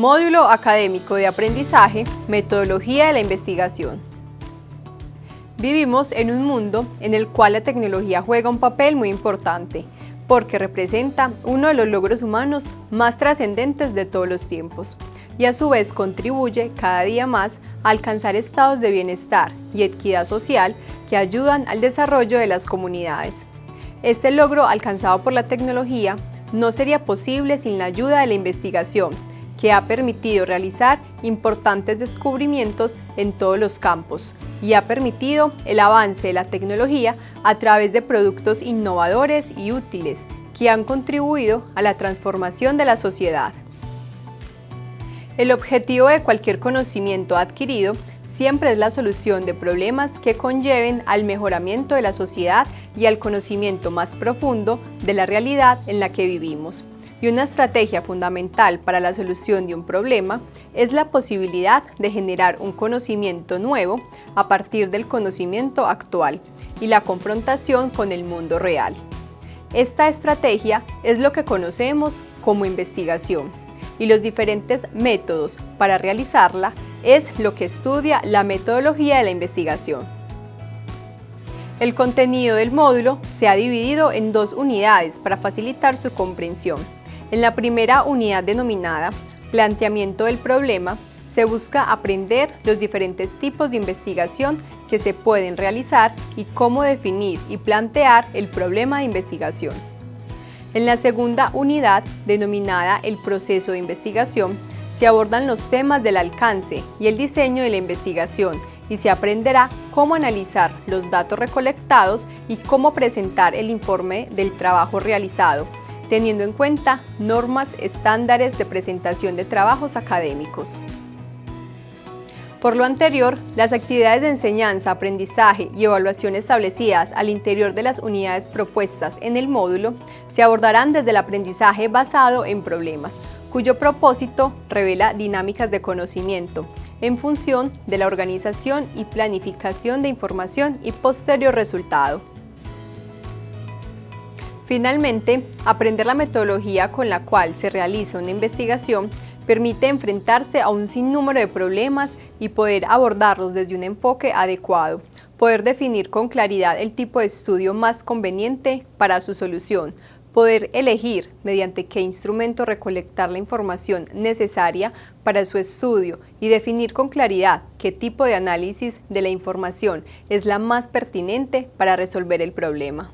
Módulo Académico de Aprendizaje, Metodología de la Investigación. Vivimos en un mundo en el cual la tecnología juega un papel muy importante, porque representa uno de los logros humanos más trascendentes de todos los tiempos, y a su vez contribuye cada día más a alcanzar estados de bienestar y equidad social que ayudan al desarrollo de las comunidades. Este logro alcanzado por la tecnología no sería posible sin la ayuda de la investigación, que ha permitido realizar importantes descubrimientos en todos los campos y ha permitido el avance de la tecnología a través de productos innovadores y útiles que han contribuido a la transformación de la sociedad. El objetivo de cualquier conocimiento adquirido siempre es la solución de problemas que conlleven al mejoramiento de la sociedad y al conocimiento más profundo de la realidad en la que vivimos y una estrategia fundamental para la solución de un problema es la posibilidad de generar un conocimiento nuevo a partir del conocimiento actual y la confrontación con el mundo real. Esta estrategia es lo que conocemos como investigación y los diferentes métodos para realizarla es lo que estudia la metodología de la investigación. El contenido del módulo se ha dividido en dos unidades para facilitar su comprensión. En la primera unidad denominada Planteamiento del problema, se busca aprender los diferentes tipos de investigación que se pueden realizar y cómo definir y plantear el problema de investigación. En la segunda unidad, denominada el proceso de investigación, se abordan los temas del alcance y el diseño de la investigación y se aprenderá cómo analizar los datos recolectados y cómo presentar el informe del trabajo realizado, teniendo en cuenta normas estándares de presentación de trabajos académicos. Por lo anterior, las actividades de enseñanza, aprendizaje y evaluación establecidas al interior de las unidades propuestas en el módulo se abordarán desde el aprendizaje basado en problemas, cuyo propósito revela dinámicas de conocimiento en función de la organización y planificación de información y posterior resultado. Finalmente, aprender la metodología con la cual se realiza una investigación permite enfrentarse a un sinnúmero de problemas y poder abordarlos desde un enfoque adecuado, poder definir con claridad el tipo de estudio más conveniente para su solución, poder elegir mediante qué instrumento recolectar la información necesaria para su estudio y definir con claridad qué tipo de análisis de la información es la más pertinente para resolver el problema.